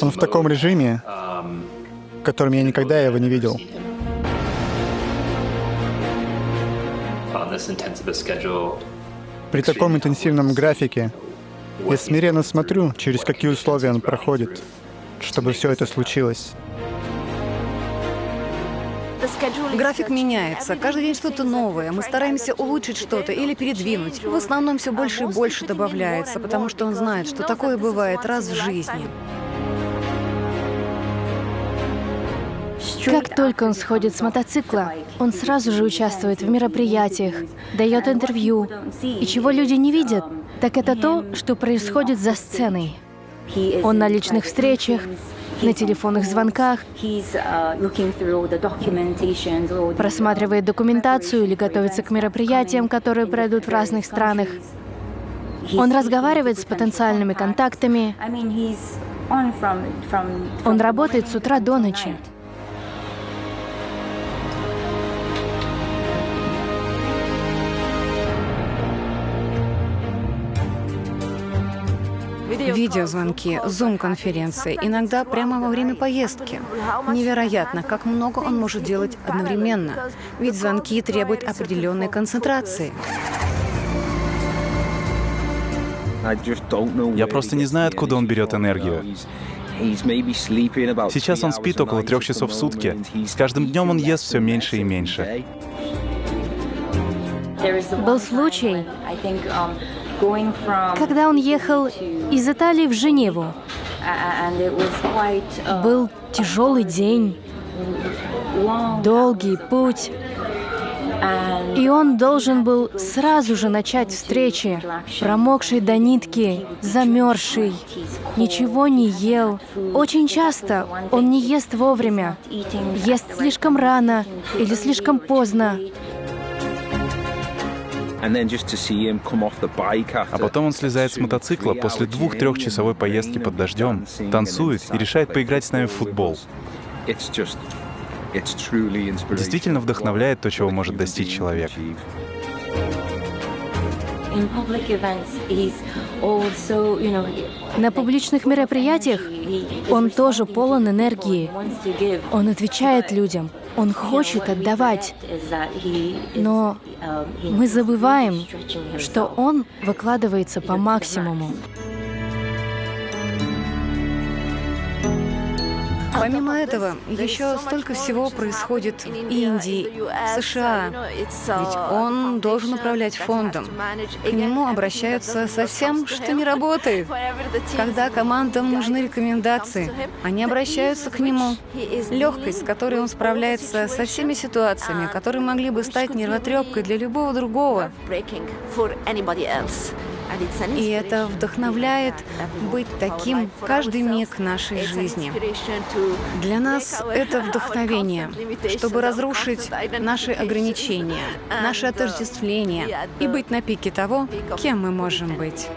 Он в таком режиме, в котором я никогда его не видел. При таком интенсивном графике я смиренно смотрю, через какие условия он проходит, чтобы все это случилось. График меняется. Каждый день что-то новое. Мы стараемся улучшить что-то или передвинуть. В основном все больше и больше добавляется, потому что он знает, что такое бывает раз в жизни. Как только он сходит с мотоцикла, он сразу же участвует в мероприятиях, дает интервью. И чего люди не видят, так это то, что происходит за сценой. Он на личных встречах, на телефонных звонках, просматривает документацию или готовится к мероприятиям, которые пройдут в разных странах. Он разговаривает с потенциальными контактами. Он работает с утра до ночи. Видеозвонки, зум-конференции, иногда прямо во время поездки. Невероятно, как много он может делать одновременно. Ведь звонки требуют определенной концентрации. Я просто не знаю, откуда он берет энергию. Сейчас он спит около трех часов в сутки. С каждым днем он ест все меньше и меньше. Был случай, когда он ехал из Италии в Женеву. Был тяжелый день, долгий путь. И он должен был сразу же начать встречи, промокший до нитки, замерзший, ничего не ел. Очень часто он не ест вовремя, ест слишком рано или слишком поздно. А потом он слезает с мотоцикла после двух-трехчасовой поездки под дождем, танцует и решает поиграть с нами в футбол. Действительно вдохновляет то, чего может достичь человек. На публичных мероприятиях он тоже полон энергии. Он отвечает людям. Он хочет отдавать. Но мы забываем, что он выкладывается по максимуму. Помимо этого, еще столько всего происходит в Индии, США. Ведь он должен управлять фондом. К нему обращаются со всем, что не работает. Когда командам нужны рекомендации, они обращаются к нему. Легкость, с которой он справляется со всеми ситуациями, которые могли бы стать нервотрепкой для любого другого. И это вдохновляет быть таким каждый миг нашей жизни. Для нас это вдохновение, чтобы разрушить наши ограничения, наши отождествления и быть на пике того, кем мы можем быть.